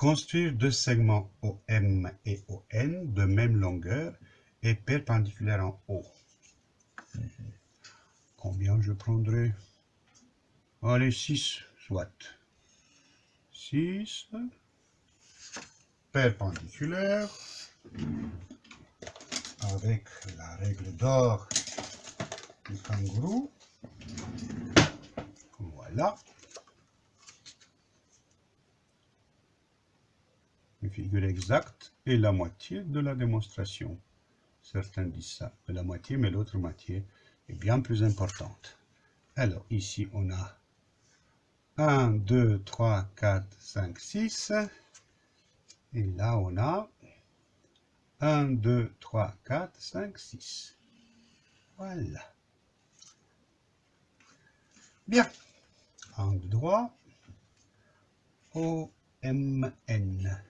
Construire deux segments OM et ON de même longueur et perpendiculaires en haut. Combien je prendrai? Allez, 6, soit. 6 perpendiculaires avec la règle d'or du kangourou. Voilà. Figure exacte et la moitié de la démonstration. Certains disent ça, la moitié, mais l'autre moitié est bien plus importante. Alors, ici, on a 1, 2, 3, 4, 5, 6. Et là, on a 1, 2, 3, 4, 5, 6. Voilà. Bien. Angle droit. O, M, N.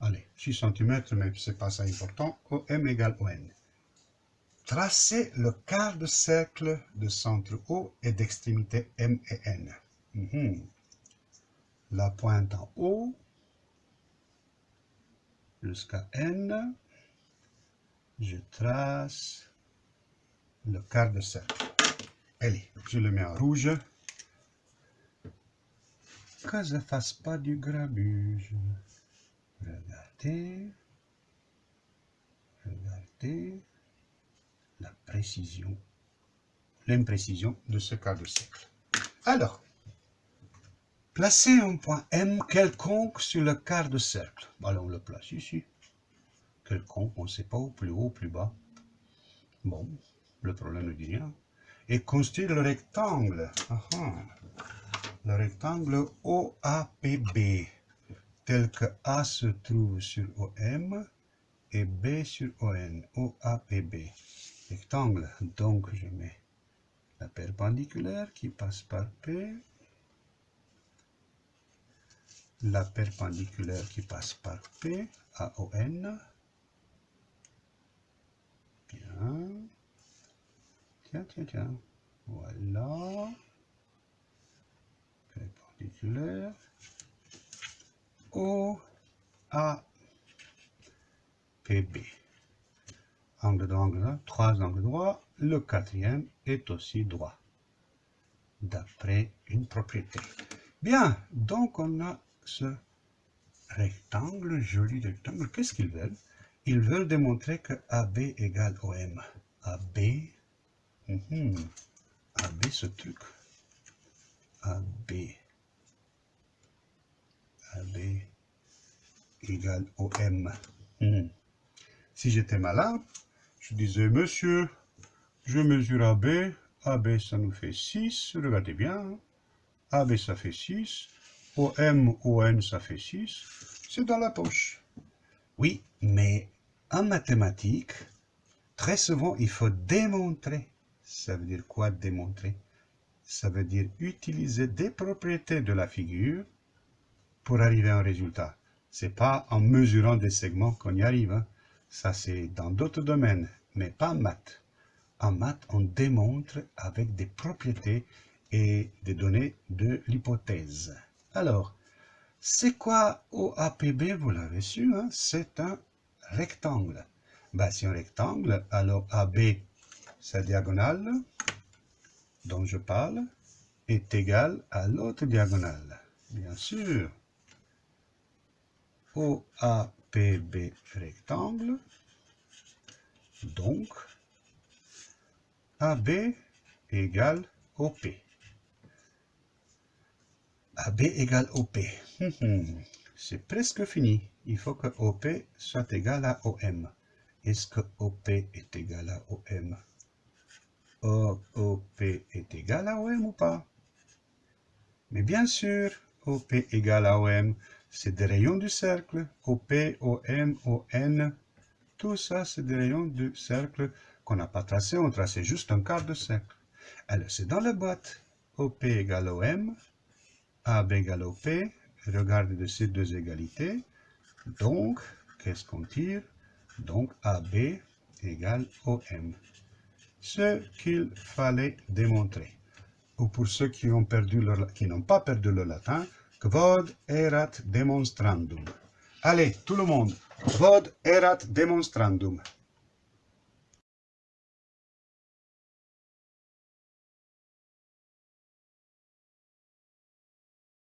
Allez, 6 cm, mais ce pas ça important. OM égale ON. Tracez le quart de cercle de centre O et d'extrémité M et N. Mhm. La pointe en haut jusqu'à N. Je trace le quart de cercle. Allez, je le mets en rouge. Que je ne fasse pas du grabuge. Regardez. Regardez la précision, l'imprécision de ce quart de cercle. Alors, placez un point M quelconque sur le quart de cercle. Alors, on le place ici. Quelconque, on ne sait pas où, plus haut, plus bas. Bon, le problème ne dit rien. Et construire le rectangle. Le rectangle OAPB, tel que A se trouve sur OM et B sur ON, OAPB rectangle. Donc, je mets la perpendiculaire qui passe par P, la perpendiculaire qui passe par P, AON. Bien. Tiens, tiens, tiens. Voilà. Perpendiculaire. O, A, P, B angle droit, angle trois angles droits, le quatrième est aussi droit, d'après une propriété. Bien, donc on a ce rectangle, joli rectangle. Qu'est-ce qu'ils veulent? Ils veulent démontrer que AB égale OM. AB, mhm. AB ce truc, AB, AB égale OM. Mhm. Si j'étais malin, je disais, monsieur, je mesure AB, AB ça nous fait 6, regardez bien, AB ça fait 6, OM, ON ça fait 6, c'est dans la poche. Oui, mais en mathématiques, très souvent il faut démontrer. Ça veut dire quoi démontrer? Ça veut dire utiliser des propriétés de la figure pour arriver à un résultat. C'est pas en mesurant des segments qu'on y arrive. Hein. Ça, c'est dans d'autres domaines, mais pas en maths. En maths, on démontre avec des propriétés et des données de l'hypothèse. Alors, c'est quoi OAPB Vous l'avez su, hein? c'est un rectangle. Ben, c'est un rectangle, alors AB, sa diagonale, dont je parle, est égale à l'autre diagonale. Bien sûr. OAPB PB rectangle. Donc, AB égale OP. AB égale OP. C'est presque fini. Il faut que OP soit égal à OM. Est-ce que OP est égal à OM OP est égal à OM ou pas? Mais bien sûr, OP égale à OM, c'est des rayons du cercle. OP, OM, ON, tout ça, c'est des rayons du cercle qu'on n'a pas tracé, on tracé juste un quart de cercle. Alors, c'est dans la boîte. OP égale OM, AB égale OP, regardez de ces deux égalités. Donc, qu'est-ce qu'on tire? Donc, AB égale OM. Ce qu'il fallait démontrer. ou pour ceux qui leur, n'ont pas perdu le latin, quod erat demonstrandum. Allez, tout le monde, quod erat demonstrandum.